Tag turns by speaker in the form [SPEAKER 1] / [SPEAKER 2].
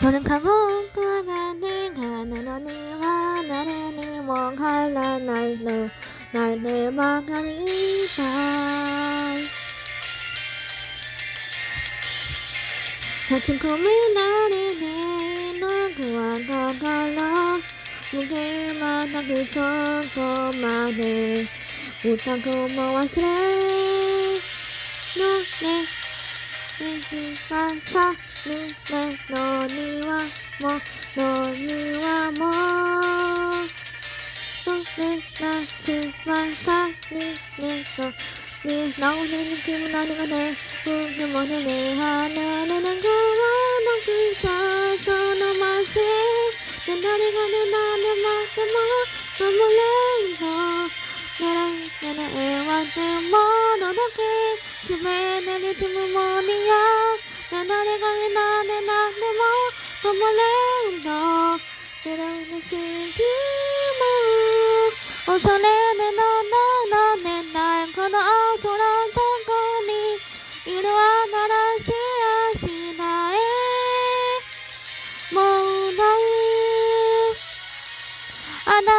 [SPEAKER 1] 너는 가본 가만을 가면 언니와 나를 네 멍할 날날날날내 망함이 있어 立ち込められないのはだから無限はなくそこまで歌子も忘れられ水はさみれの庭もの庭もそれたちはさみれのね。なおねにくもなりませんねでもねねはななながわなくさそのませね誰がねなでまでも守れんぼならねねえわでものだけ。すべてにつむもにや。誰がねなでなでも守れんぼならねせんきも。恐れ Ana